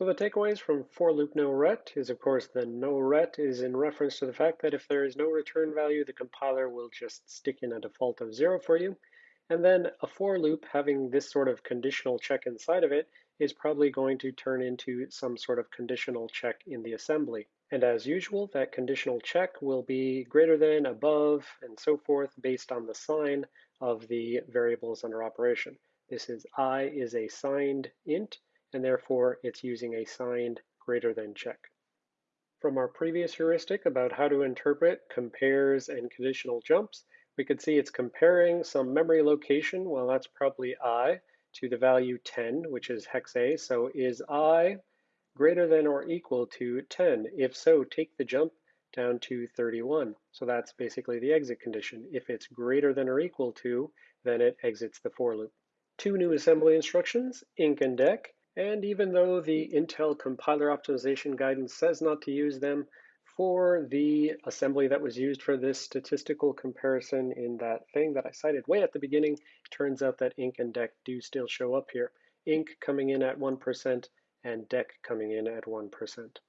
So the takeaways from for loop no ret is of course the no ret is in reference to the fact that if there is no return value, the compiler will just stick in a default of zero for you. And then a for loop having this sort of conditional check inside of it is probably going to turn into some sort of conditional check in the assembly. And as usual, that conditional check will be greater than, above, and so forth based on the sign of the variables under operation. This is i is a signed int, and therefore it's using a signed greater than check. From our previous heuristic about how to interpret compares and conditional jumps, we could see it's comparing some memory location, well that's probably i, to the value 10, which is hex A. So is i greater than or equal to 10? If so, take the jump down to 31. So that's basically the exit condition. If it's greater than or equal to, then it exits the for loop. Two new assembly instructions, inc and dec, and even though the Intel compiler optimization guidance says not to use them, for the assembly that was used for this statistical comparison in that thing that I cited way at the beginning, turns out that inc and dec do still show up here. inc coming in at 1%, and dec coming in at 1%.